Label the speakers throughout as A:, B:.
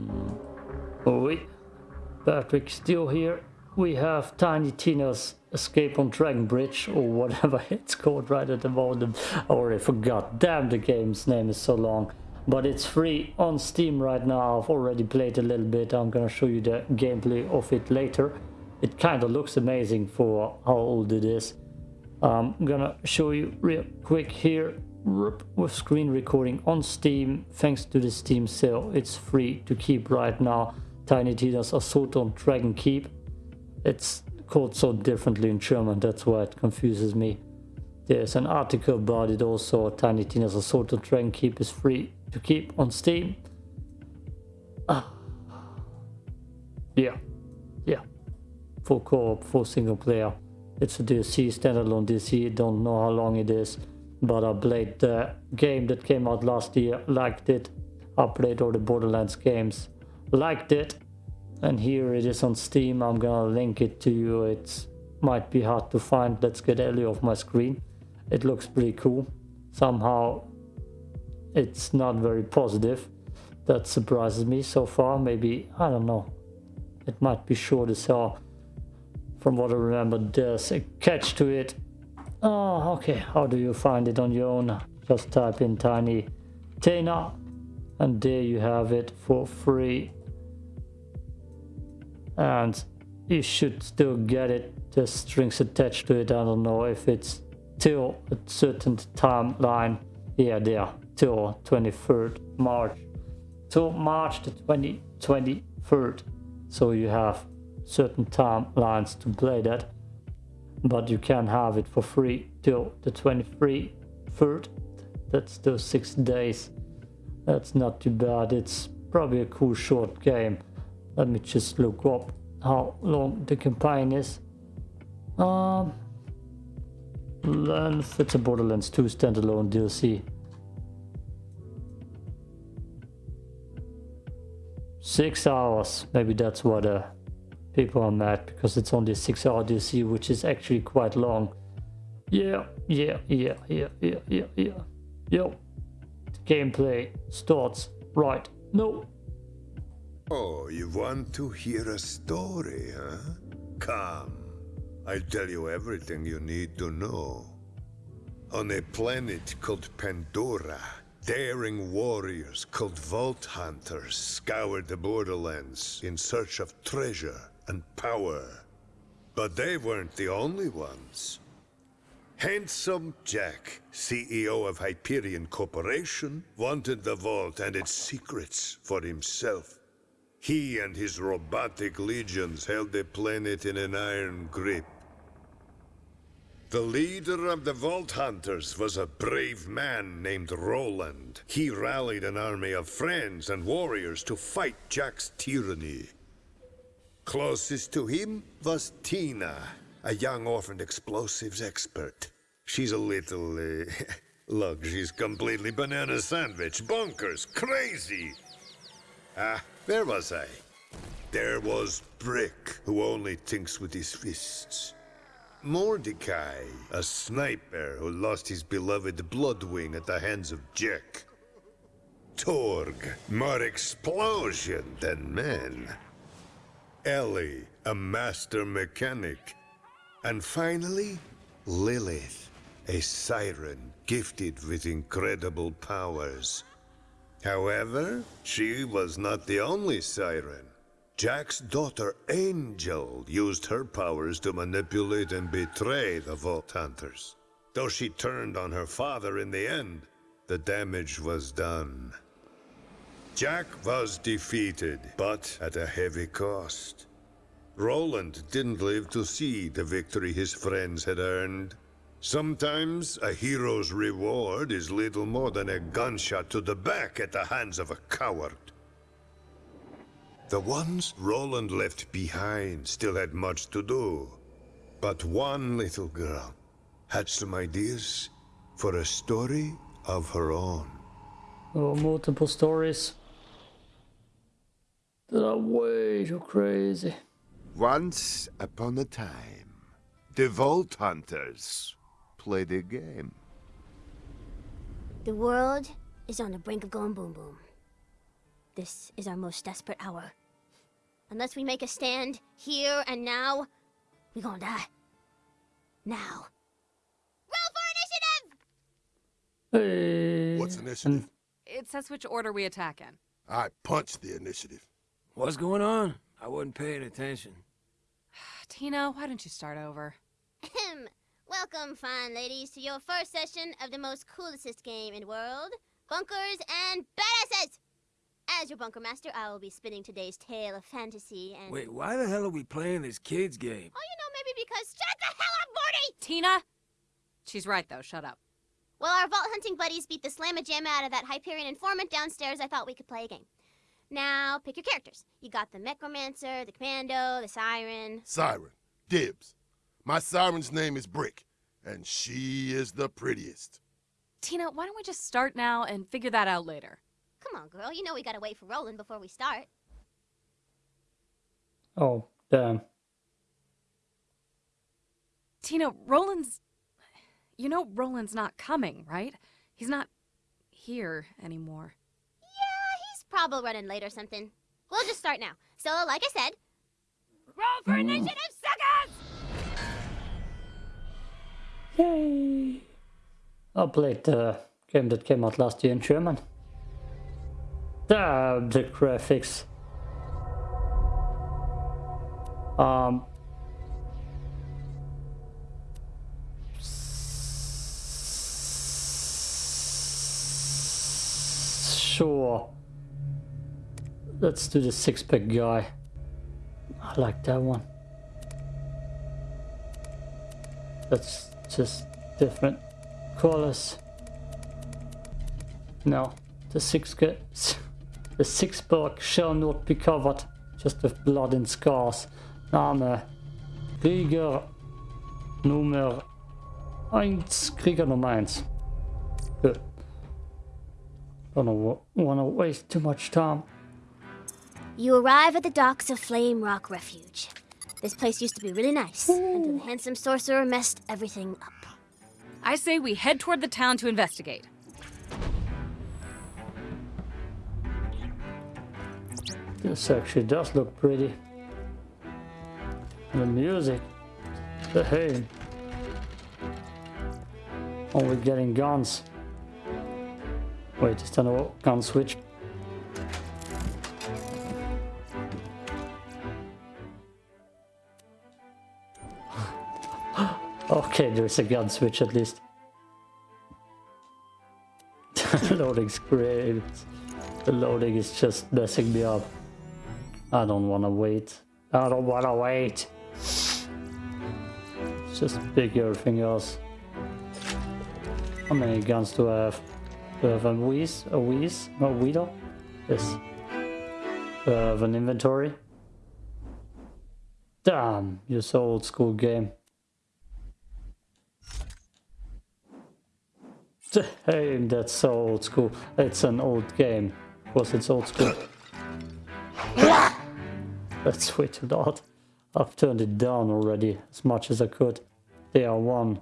A: Mm. Oh, oui, Patrick still here. We have Tiny Tina's Escape on Dragon Bridge, or whatever it's called right at the moment. I already forgot. Damn, the game's name is so long. But it's free on Steam right now. I've already played a little bit. I'm gonna show you the gameplay of it later. It kind of looks amazing for how old it is. I'm gonna show you real quick here with screen recording on Steam. Thanks to the Steam sale, it's free to keep right now. Tiny Tina's Assault on Dragon Keep. It's called so differently in German, that's why it confuses me. There's an article about it also. Tiny Tina's Assault on Dragon Keep is free to keep on Steam. Ah. Yeah, yeah. Full co-op, full single player. It's a DLC, standalone DLC, don't know how long it is. But I played the game that came out last year, liked it. I played all the Borderlands games, liked it. And here it is on Steam, I'm gonna link it to you. It might be hard to find, let's get Ellie off my screen. It looks pretty cool. Somehow it's not very positive. That surprises me so far. Maybe, I don't know. It might be short as hell. From what I remember, there's a catch to it. Oh, okay. How do you find it on your own? Just type in Tiny Tina and there you have it for free. And you should still get it. There's strings attached to it. I don't know if it's till a certain timeline. Yeah, there till 23rd March till March the 2023rd so you have certain timelines to play that but you can have it for free till the 23rd third that's still six days. That's not too bad. It's probably a cool short game. Let me just look up how long the campaign is. Um length it's a borderlands 2 standalone dlc Six hours. Maybe that's what uh, people are mad because it's only six hour DLC, which is actually quite long. Yeah, yeah, yeah, yeah, yeah, yeah, yeah. Yo, the gameplay starts right. No.
B: Oh, you want to hear a story, huh? Come. I'll tell you everything you need to know. On a planet called Pandora, Daring warriors called Vault Hunters scoured the borderlands in search of treasure and power. But they weren't the only ones. Handsome Jack, CEO of Hyperion Corporation, wanted the vault and its secrets for himself. He and his robotic legions held the planet in an iron grip. The leader of the Vault Hunters was a brave man named Roland. He rallied an army of friends and warriors to fight Jack's tyranny. Closest to him was Tina, a young orphaned explosives expert. She's a little, uh, look, she's completely banana sandwich, bonkers, crazy. Ah, where was I? There was Brick, who only thinks with his fists. Mordecai, a sniper who lost his beloved Bloodwing at the hands of Jack. Torgue, more explosion than men. Ellie, a master mechanic. And finally, Lilith, a siren gifted with incredible powers. However, she was not the only siren. Jack's daughter, Angel, used her powers to manipulate and betray the Vault Hunters. Though she turned on her father in the end, the damage was done. Jack was defeated, but at a heavy cost. Roland didn't live to see the victory his friends had earned. Sometimes a hero's reward is little more than a gunshot to the back at the hands of a coward. The ones Roland left behind still had much to do. But one little girl had some ideas for a story of her own.
A: Oh, multiple stories that are way too crazy.
C: Once upon a time, the Vault Hunters played a game.
D: The world is on the brink of going boom boom. This is our most desperate hour. Unless we make a stand, here and now, we gonna die. Now. Roll for initiative!
A: Hey,
E: What's initiative?
F: It says which order we attack in.
E: I punched the initiative.
G: What's going on? I wasn't paying attention.
F: Tina, why don't you start over?
D: Ahem. Welcome, fine ladies, to your first session of the most coolest game in the world, Bunkers and Badasses! As your bunker master, I will be spinning today's tale of fantasy and...
G: Wait, why the hell are we playing this kid's game?
D: Oh, you know, maybe because... Shut the hell up, Morty!
F: Tina? She's right, though. Shut up.
D: Well, our vault hunting buddies beat the slamma jamma out of that Hyperion informant downstairs, I thought we could play a game. Now, pick your characters. You got the Necromancer, the Commando, the Siren.
E: Siren. Dibs. My siren's name is Brick, and she is the prettiest.
F: Tina, why don't we just start now and figure that out later?
D: Come on, girl. You know we gotta wait for Roland before we start.
A: oh, damn.
F: Tina, Roland's. You know Roland's not coming, right? He's not here anymore.
D: Yeah, he's probably running late or something. We'll just start now. So, like I said, roll for
A: Mm.
D: initiative, suckers!
A: Yay! I played the game that came out last year in German. Damn, the graphics. Um. Sure. Let's do the six-pack guy. I like that one. That's just different colors. No, the six the six pack shall not be covered, just with blood and scars. Name Krieger Nummer 1, Krieger Nummer 1. Good. Don't wanna waste too much time.
D: You arrive at the docks of Flame Rock Refuge. This place used to be really nice until the handsome sorcerer messed everything up.
F: I say we head toward the town to investigate.
A: This actually does look pretty. The music. The hey. Oh, we're getting guns. Wait, is that a gun switch? Okay, there's a gun switch at least. Loading's great. The loading is just messing me up. I don't wanna wait. I don't wanna wait. Just big everything else. How many guns do I have? Do I have a Wheeze? A Wheeze? No, Weedle? Yes. Do I have an inventory? Damn, you're so old school game. Damn, that's so old school. It's an old game. Of course, it's old school. That's way too loud. I've turned it down already as much as I could. They are one.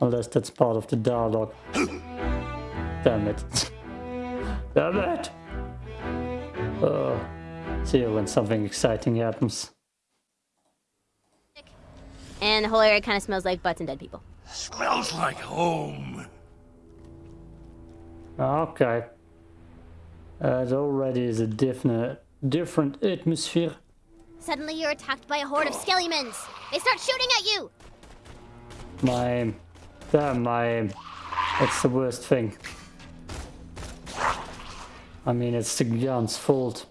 A: Unless that's part of the dialogue. Damn it. Damn it! Uh, see you when something exciting happens.
D: And the whole area kind of smells like butts and dead people.
G: Smells like home.
A: Okay. Uh, it already is a different, different atmosphere.
D: Suddenly you're attacked by a horde of skellimans. They start shooting at you.
A: My aim. Damn, my aim. That's the worst thing. I mean, it's the gun's fault.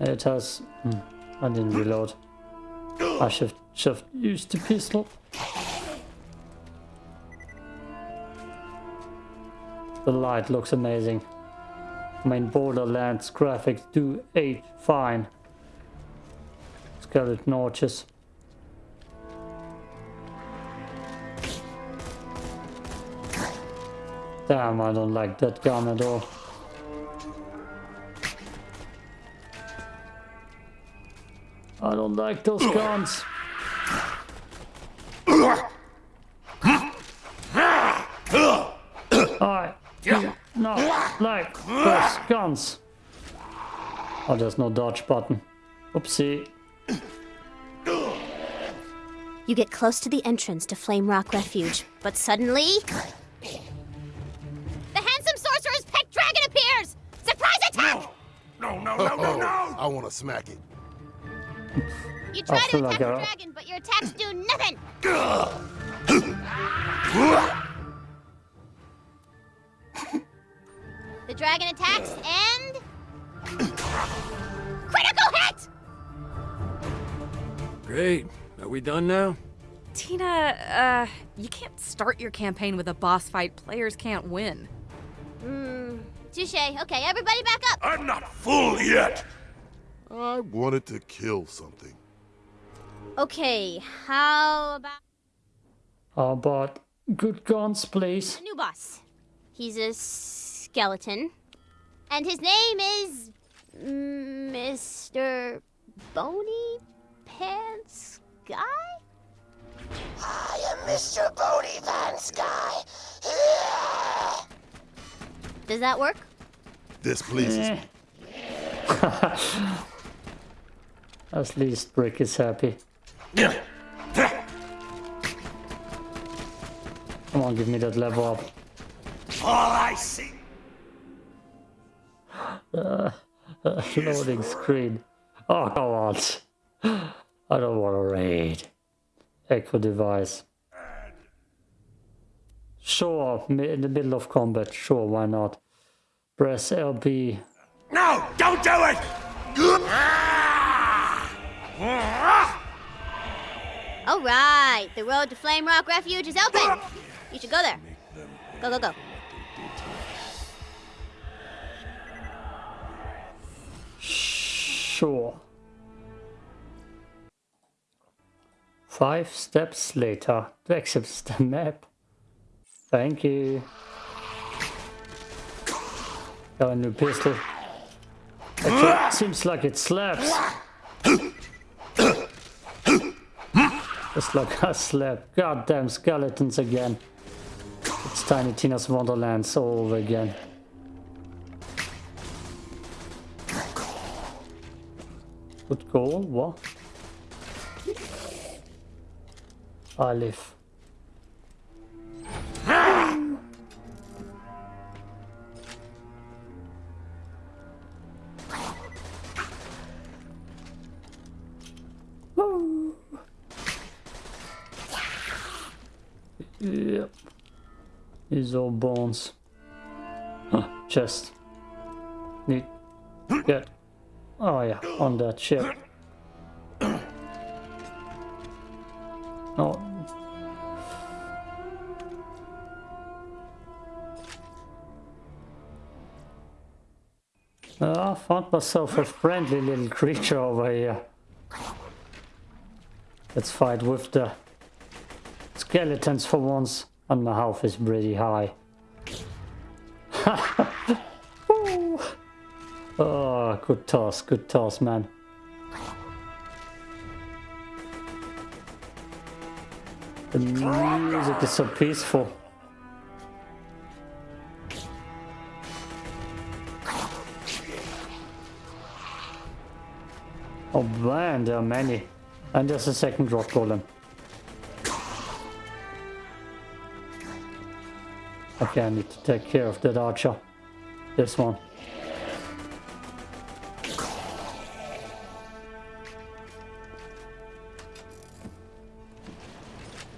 A: It has... Hmm, I didn't reload. I should have used the pistol. The light looks amazing. I mean, Borderlands graphics do age fine. Skeleton arches. Damn, I don't like that gun at all. I don't like those guns. Alright, Do not like those guns. Oh, there's no dodge button. Oopsie.
D: You get close to the entrance to Flame Rock Refuge, but suddenly. The handsome sorcerer's pet dragon appears! Surprise attack!
G: No, no, no, no, no! no.
E: I want to smack it.
D: You try to attack
A: like
D: the dragon, but your attacks do nothing! Dragon attacks and. Critical hit!
G: Great. Are we done now?
F: Tina, uh, you can't start your campaign with a boss fight players can't win.
D: Hmm. Touche. Okay, everybody back up!
G: I'm not full yet!
E: I wanted to kill something.
D: Okay, how about
A: How about good guns, please?
D: the new boss? He's a skeleton. And his name is. Mr. Bony Pants Guy?
H: I am Mr. Boney Van Sky.
D: Does that work?
E: This pleases me.
A: At least Brick is happy. Come on, give me that level up.
G: All I see.
A: Uh, uh, loading screen. Oh, come on. I don't want to raid. Echo device. Sure, in the middle of combat. Sure, why not? Press LB.
G: No! Don't do it!
D: All right, the road to Flame Rock Refuge is open. You should go there. Go, go, go.
A: Sure. Five steps later to access the map. Thank you. Got a new pistol. Actually, seems like it slaps. Just like I slap. Goddamn skeletons again. It's Tiny Tina's Wonderlands all over again. Good goal, what? Live. Yep. These all bones. Huh, chest. Need get Oh yeah, on that ship. Oh. Uh, I found myself a friendly little creature over here. Let's fight with the skeletons for once. And my health is pretty high. Oh, good toss, good toss, man. The music is so peaceful. Oh man, there are many. And there's a second rock golem. Okay, I need to take care of that archer. This one.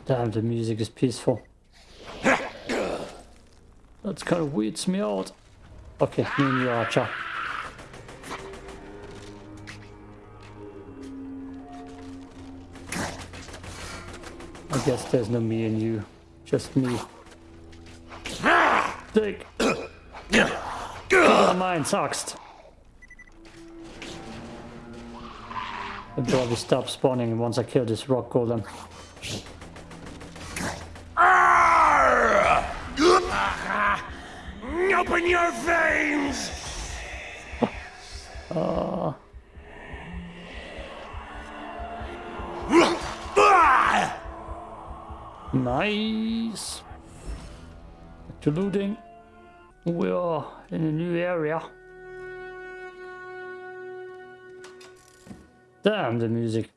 A: Damn, the music is peaceful. That's kind of weirds me out. Okay, me and you, Archer. I guess there's no me and you, just me. Dick! Never mind, Axt. I'll probably stop spawning once I kill this rock golem.
G: Open your veins!
A: Nice. Back to looting. We are in a new area. Damn the music.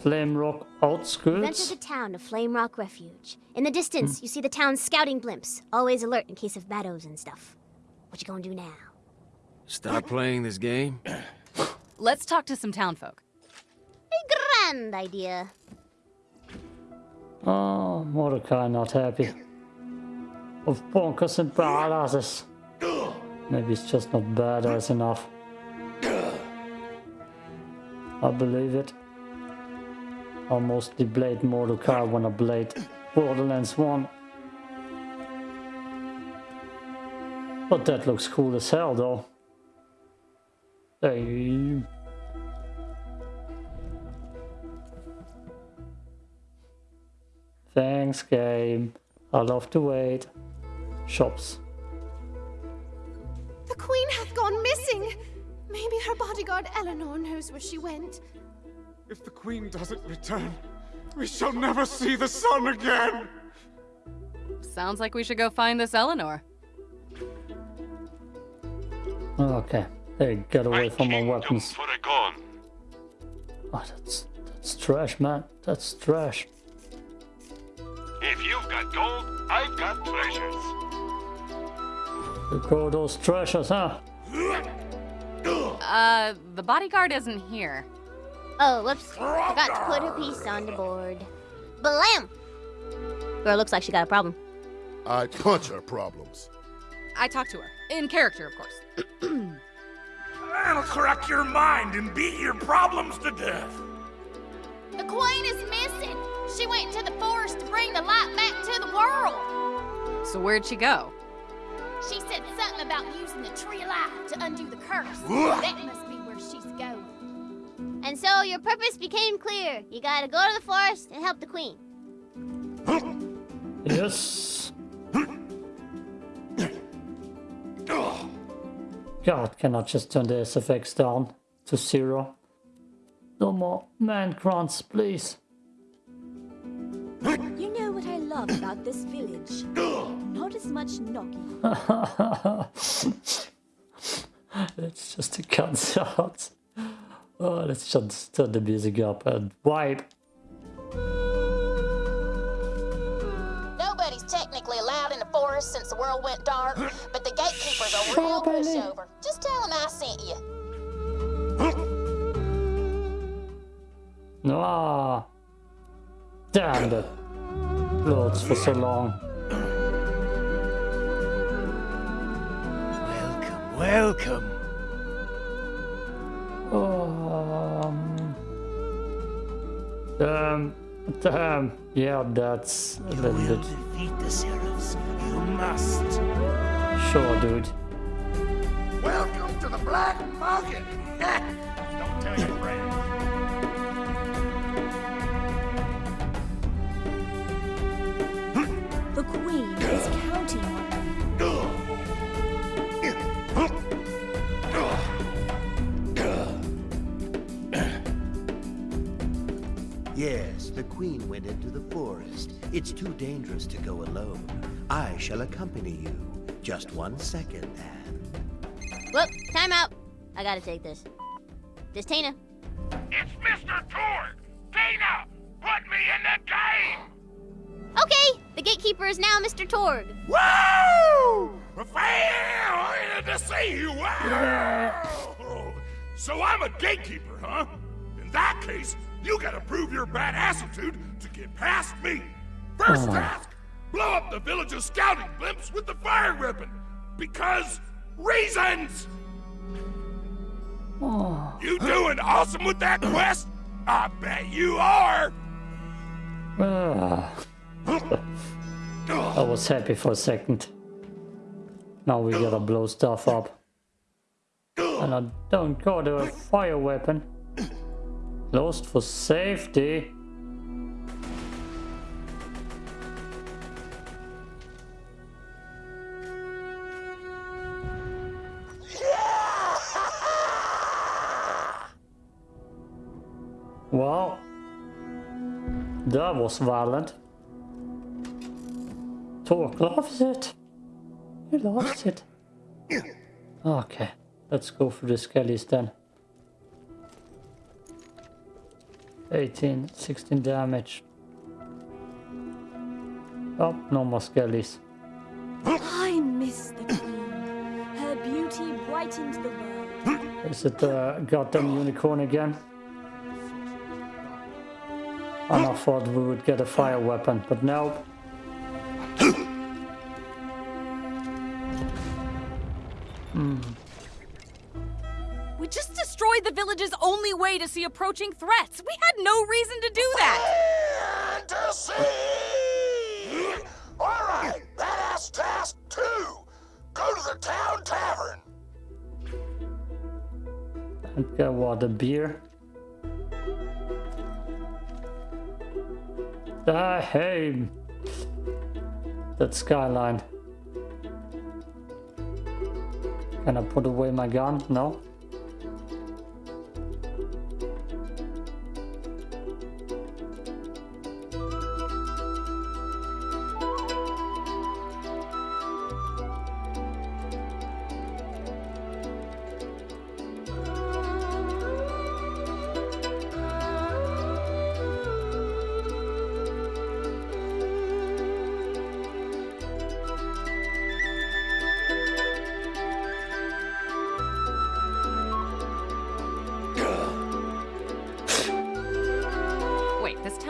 A: Flame Rock
D: You've
A: outskirts.
D: entered the town of Flame Rock Refuge. In the distance, hmm. you see the town's scouting blimps, always alert in case of battles and stuff. What you gonna do now?
I: Stop playing this game?
F: Let's talk to some townfolk.
D: A grand idea.
A: Oh, Mordecai not happy. Of bonkers and badasses. Maybe it's just not badass enough. I believe it. I mostly blade Mordecai when I blade Borderlands 1. But that looks cool as hell though. Hey. Thanks, game. I love to wait. Shops.
J: The queen hath gone missing. Maybe her bodyguard Eleanor knows where she went.
K: If the queen doesn't return, we shall never see the sun again!
F: Sounds like we should go find this Eleanor.
A: Okay. Hey, get away from my weapons.
G: For a gun.
A: Oh, that's that's trash, man. That's trash.
G: If you've got gold, I've got treasures.
A: You call those treasures, huh?
F: Uh, the bodyguard isn't here.
D: Oh, whoops. I forgot to put her piece on the board. Blam! Girl looks like she got a problem.
E: I punch her problems.
F: I talked to her. In character, of course.
G: That'll crack your mind and beat your problems to death.
J: The queen is missing. She went into the forest to bring the light back to the world.
F: So where'd she go?
J: She said something about using the tree of life to undo the curse. that must be where she's going.
D: And so your purpose became clear. You gotta go to the forest and help the queen.
A: Yes. God, can I just turn the SFX down to zero? No more man grunts, please.
L: You know what I love about this village? Not as much knocking.
A: Let's just cut out. Oh, let's just turn the music up and wipe.
H: Nobody's technically allowed in the forest since the world went dark, but the gatekeeper's a real
A: Stop
H: pushover. Just tell him I sent you.
A: Ah, damn the loads for so long.
I: Welcome, welcome.
A: Damn, damn. Yeah, that's a little bit.
I: defeat the. You must.
A: Sure, dude.
G: Welcome to the Black Market. Don't tell your friends.
L: The queen
M: went into the forest. It's too dangerous to go alone. I shall accompany you. Just one second, Anne.
D: Whoop, time out. I gotta take this. This Tina.
G: It's Mr. Torgue. Tina! put me in the game.
D: Okay, the gatekeeper is now Mr. Torgue.
G: Woo! Well, to see you. Wow. So I'm a gatekeeper, huh? In that case, you gotta prove your badassitude to get past me. First
A: Oh.
G: task, blow up the village's scouting blimps with the fire weapon. Because reasons.
A: Oh,
G: You doing awesome with that quest? I bet you are.
A: ah. I was happy for a second. Now we gotta blow stuff up. And I don't got a fire weapon. Closed for safety. Well, that was violent. Torgue loves it. He loves it. Okay, let's go for the skellies then. 18, 16 damage. Oh, no more skellies.
L: I miss the queen. Her beauty brightened the world.
A: Is it the goddamn unicorn again? And I thought we would get a fire weapon, but no. Hmm.
F: We just destroyed the village's only way to see approaching threats. We had no reason to do that.
G: Fantasy! All right, badass task two. Go to the town tavern.
A: And get what, a beer? Ah, hey! That skyline. Can I put away my gun? No?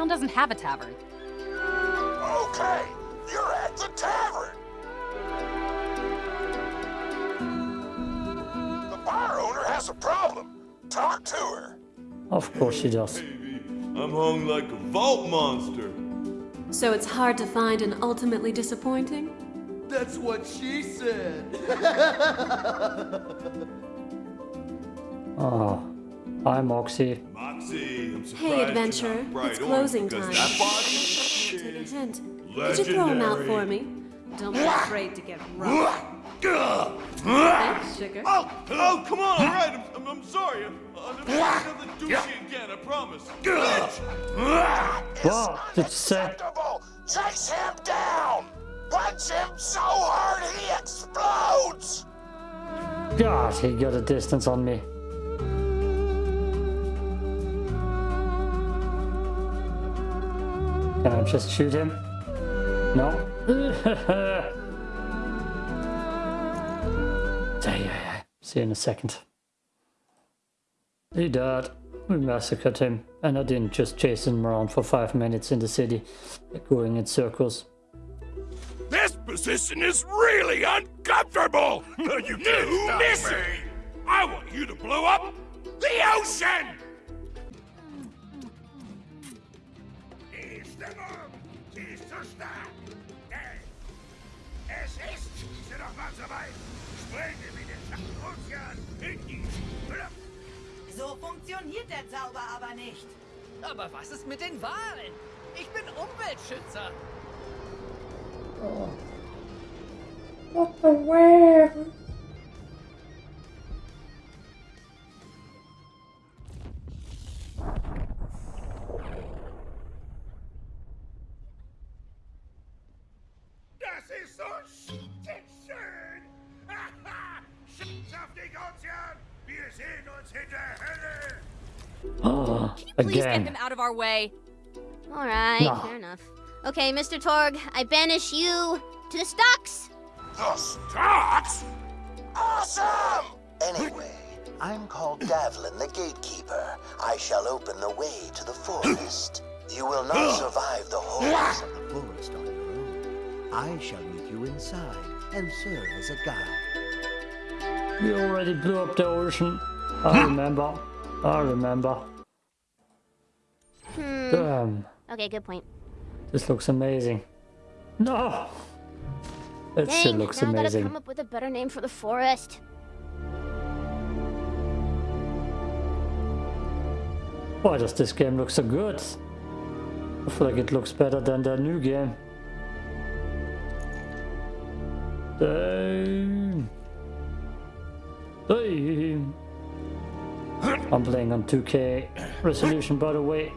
F: Town doesn't have a tavern.
G: Okay, you're at the tavern. The bar owner has a problem. Talk to her.
A: Of course she does.
N: I'm hung like a vault monster.
O: So it's hard to find and ultimately disappointing?
N: That's what she said.
A: Ah, oh, hi
N: Moxxi. Moxxi,
O: Hey,
N: you're
O: adventurer. It's closing time.
N: That body?
O: Take a hint. Could you throw him out for me? Don't be afraid to get rough. Thanks, sugar.
N: Oh, oh, come on, all right. I'm, I'm, I'm sorry. I'll never do another douchey again, I promise. Bitch!
A: What did you say?
G: Chase him down. Punch him so hard he explodes.
A: God, he got a distance on me. Can I just shoot him? No? See you in a second. He died. We massacred him, and I didn't just chase him around for five minutes in the city, going in circles.
G: This position is really uncomfortable. you can't miss me. I want you to blow up the ocean. Es ist doch mal soweit. Sprenge wie den Ozean in die Luft.
P: So funktioniert der Zauber aber nicht.
Q: Aber was ist mit den Wahlen? Ich bin Umweltschützer.
A: What the whale? Oh,
F: Please get them out of our way.
D: All right,
A: No.
D: fair enough. Okay, Mr. Torgue, I banish you to the stocks.
G: The stocks? Awesome!
M: Anyway, I'm called Davlin the Gatekeeper. I shall open the way to the forest. You will not survive the horrors of the forest on your own. I shall meet you inside and serve as a guide.
A: We already blew up the ocean. I remember. I remember.
D: Hmm.
A: Damn,
D: Okay, good point.
A: this looks amazing. No! It still
D: Dang,
A: looks
D: now I gotta come up with a better name for the forest.
A: Why does this game look so good? I feel like it looks better than the new game. Damn. Damn. I'm playing on 2K resolution by the way.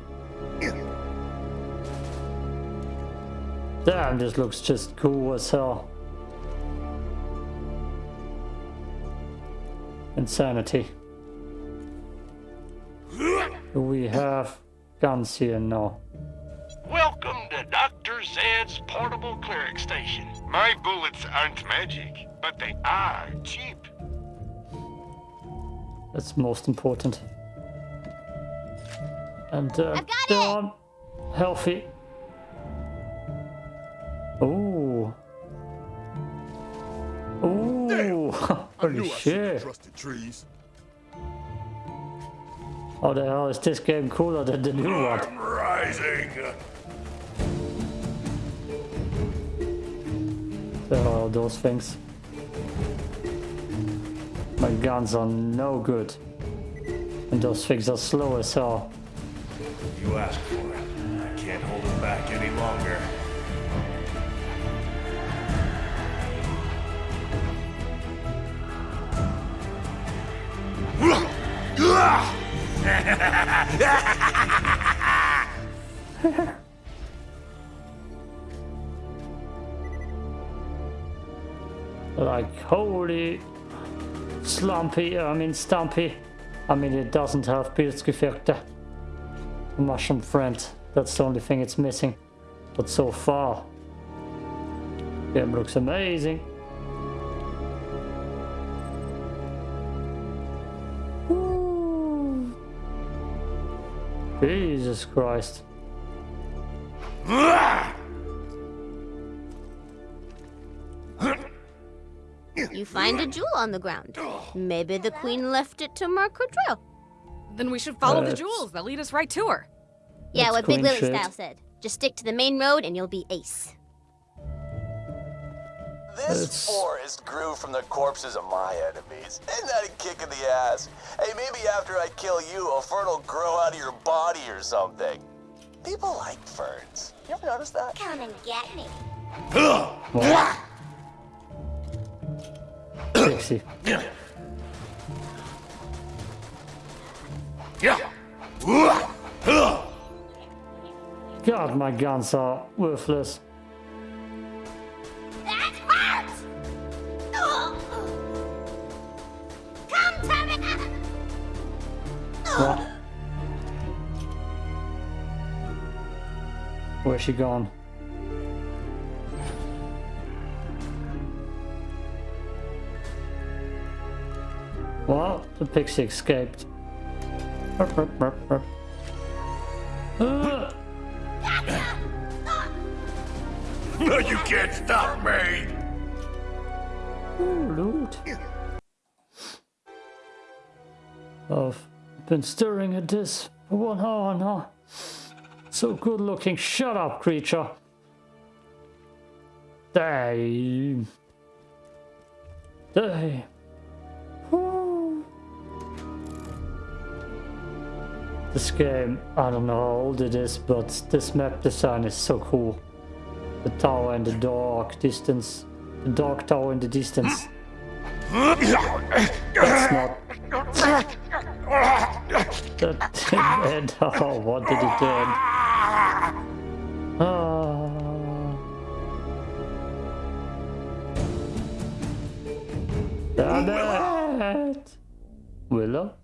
A: Damn, this looks just cool as hell. Insanity. We have guns here? now.
R: Welcome to Dr. Zed's portable cleric station.
G: My bullets aren't magic, but they are cheap.
A: That's most important. And uh, Dawn, healthy. Ooh. Ooh. Holy shit.
E: Trusted trees.
A: How the hell is this game cooler than the new one?
G: I'm rising.
A: There are those things. My guns are no good. And those things are slow as hell.
N: You asked for it. I can't hold him back any longer.
A: Like, holy slumpy, I mean stumpy. I mean, it doesn't have Pilzgefechte. Mushroom friend, that's the only thing it's missing. But so far, game looks amazing. Ooh. Jesus Christ.
D: You find a jewel on the ground. Maybe the queen left it to mark her trail.
F: Then we should follow the jewels. They'll lead us right to her.
D: Yeah,
A: That's
D: what Big
A: queen
D: Lily
A: shit.
D: Style said. Just stick to the main road and you'll be ace.
S: This forest grew from the corpses of my enemies. Isn't that a kick in the ass? Hey, maybe after I kill you, a fern will grow out of your body or something. People like ferns. You ever notice that?
D: Come and get me.
A: Pixie. God, my guns are worthless.
D: That hurts! Come to me!
A: What? Where's she gone? Well, the pixie escaped.
G: No, you can't stop me.
A: Oh, Loot. I've been staring at this for one hour now. So good looking. Shut up, creature. Damn. Damn. This game, I don't know how old it is, but this map design is so cool. The tower and the dark distance. The dark tower in the distance. That's not... That didn't. Oh, what did it end? Ah. Damn it! Willow?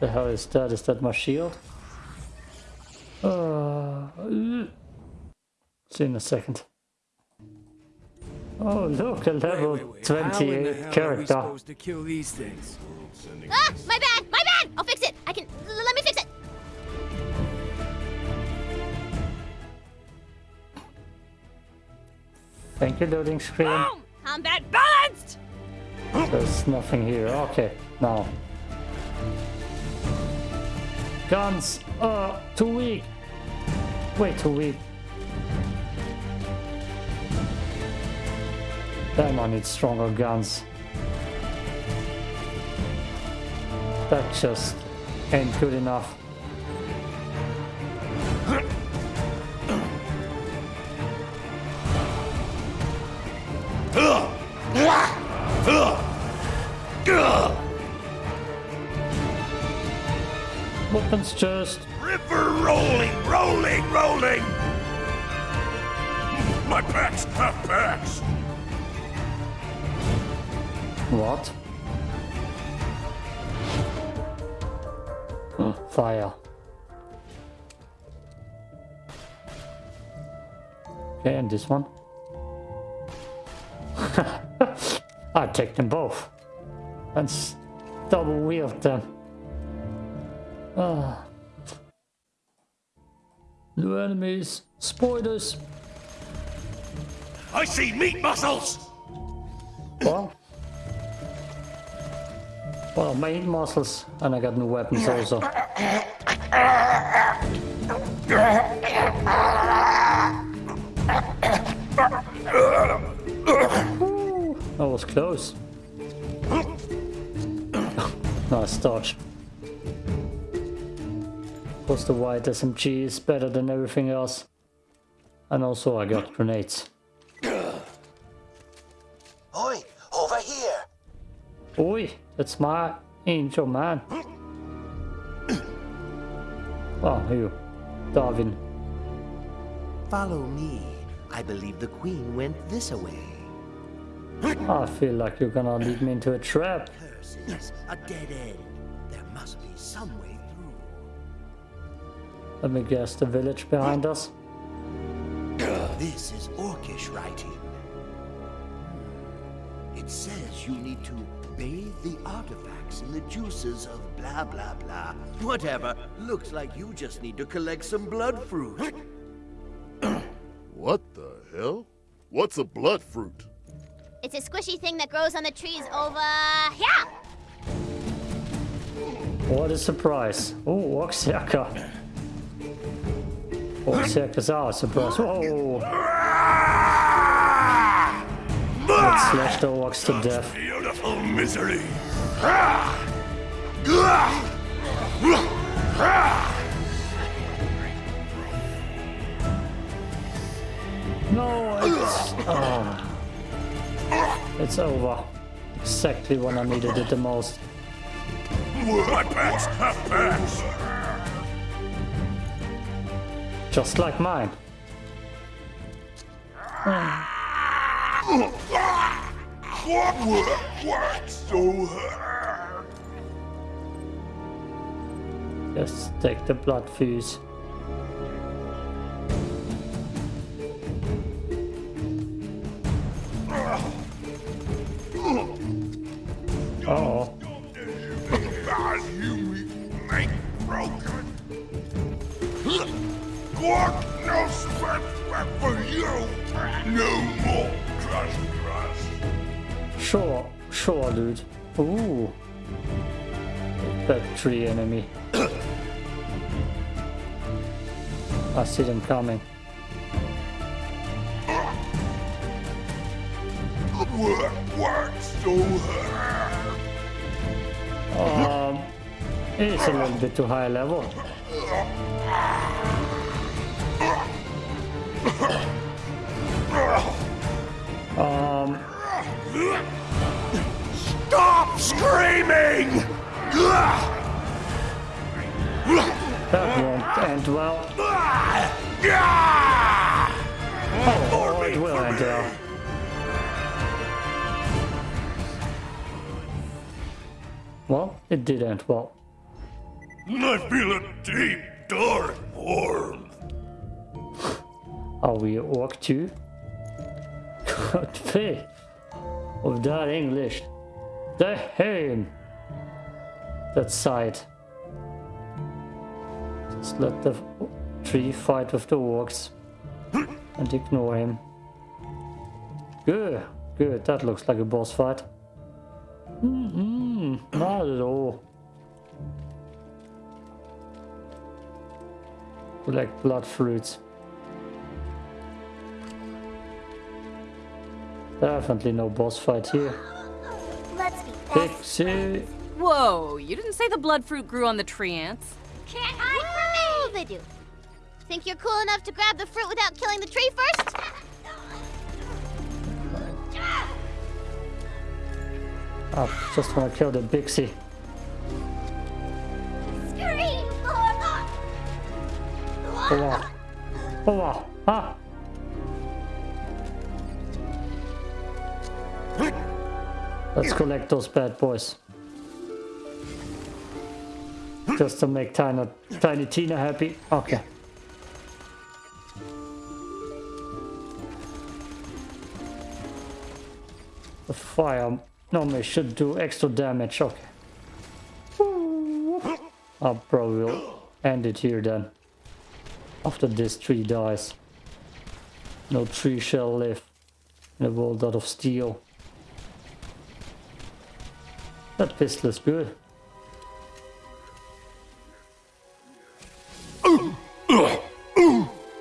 A: The hell is that? Is that my shield? Uh, see in a second. Oh, look, a level
I: How in the
A: 28
I: hell are we
A: character.
I: supposed to kill these things?
D: Ah! My bad! My bad! I'll fix it! I can... l- let me fix it!
A: Thank you, loading screen.
D: Boom! Combat balanced!
A: There's nothing here. Okay, now. Guns are too weak. Way too weak. Damn, I need stronger guns. That just ain't good enough. Just
G: River rolling, rolling, rolling. My have pets!
A: What? Hmm, fire. Okay, and this one. I take them both. And s- double wield them. Ah. New enemies. Spoilers.
G: I see meat muscles!
A: Well. Well, main muscles, and I got new weapons also. That was close. nice dodge. Plus the white SMG is better than everything else. And also I got grenades.
M: Oi, over here.
A: Oi, that's my angel man. Oh, you, Darwin.
M: Follow me. I believe the queen went this way.
A: I feel like you're gonna lead me into a trap.
M: Curses, a dead end. There must be some way through.
A: Let me guess, the village behind us?
M: This is Orcish writing. It says you need to bathe the artifacts in the juices of blah blah blah. Whatever. Looks like you just need to collect some blood fruit.
E: What the hell? What's a blood fruit?
D: It's a squishy thing that grows on the trees over here.
A: What a surprise. Oh, Oxyaka. Oxyaka's our surprise. Whoa! Let's slash the orcs to death.
G: Beautiful misery!
A: No, it's... Oh. It's over. Exactly when I needed it the most.
G: My pets have pets!
A: Just like mine. Just take the blood fuse. Dude. Ooh, that tree enemy. I see them coming.
G: Work works so hard.
A: Um, it's a little bit too high level.
G: screaming!
A: that won't end well. Oh, oh it will end well. Well, it did end well.
G: I feel a deep, dark warmth.
A: Are we orc too? God faith of that English. The hame. That side. Just let the tree fight with the orcs and ignore him. Good, good. That looks like a boss fight. Mm-mm, not at all. Collect blood fruits. Definitely no boss fight here.
D: Let's be
A: Pixie.
F: Whoa, you didn't say the blood fruit grew on the treants.
D: Can't hide from me! They do. Think you're cool enough to grab the fruit without killing the tree first?
A: I just want to kill the Bixie.
D: Scream!
A: Oh wow. Oh wow. Ah. Let's collect those bad boys. Just to make Tiny, Tiny Tina happy. Okay. The fire normally should do extra damage. Okay. I'll probably will end it here then. After this tree dies. No tree shall live in a world out of steel. That pistol is good.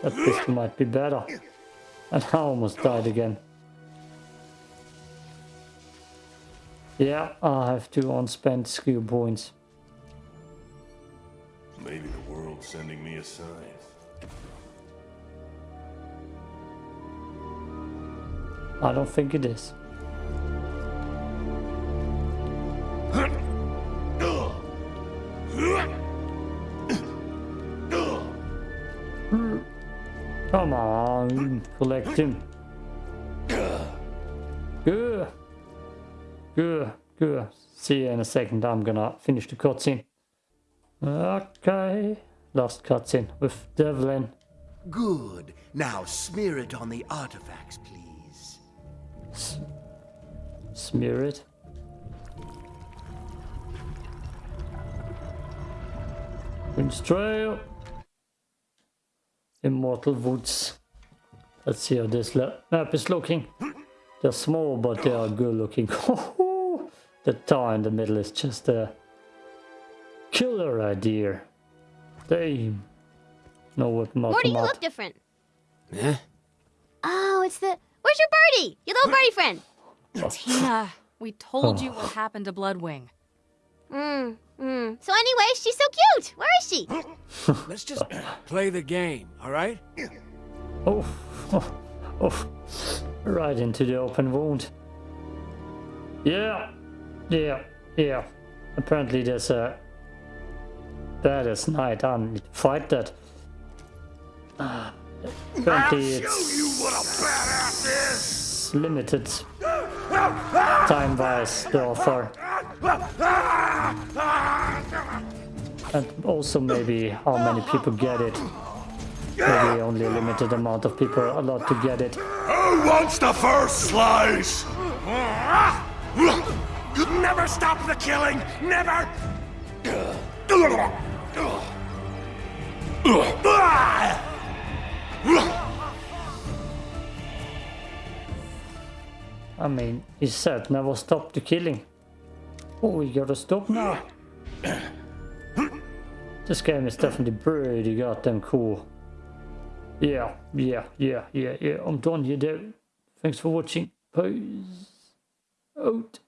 A: That pistol might be better. And I almost died again. Yeah, I have two unspent skill points.
G: Maybe the world's sending me a sign.
A: I don't think it is. On, collect him. Good. Good, good. See you in a second. I'm gonna finish the cutscene. Okay. Last cutscene with Devlin.
M: Good. Now smear it on the artifacts, please.
A: S smear it. Prince Trail. Immortal Woods. Let's see how this map is looking. They're small, but they are good looking. the tower in the middle is just a killer idea. They know what
D: Morty, you look different. Yeah? Oh, it's the... Where's your birdie? Your little birdie friend.
F: Tina, we told you what happened to Bloodwing.
D: Mm, mm. So anyway, she's so cute. Where is she?
I: Let's just play the game, all right?
A: Oh, oh, oh. Right into the open wound. Yeah, yeah, yeah. Apparently there's a baddest knight. I need to fight that. Uh, apparently it's limited time-wise, the offer. And also maybe how many people get it. Maybe only a limited amount of people are allowed to get it.
G: Who wants the first slice? Never stop the killing! Never!
A: I mean, he said never stop the killing. Oh, we gotta stop now. this game is definitely pretty goddamn cool. Yeah, yeah, yeah, yeah, yeah. I'm done here, dude. Thanks for watching. Peace out.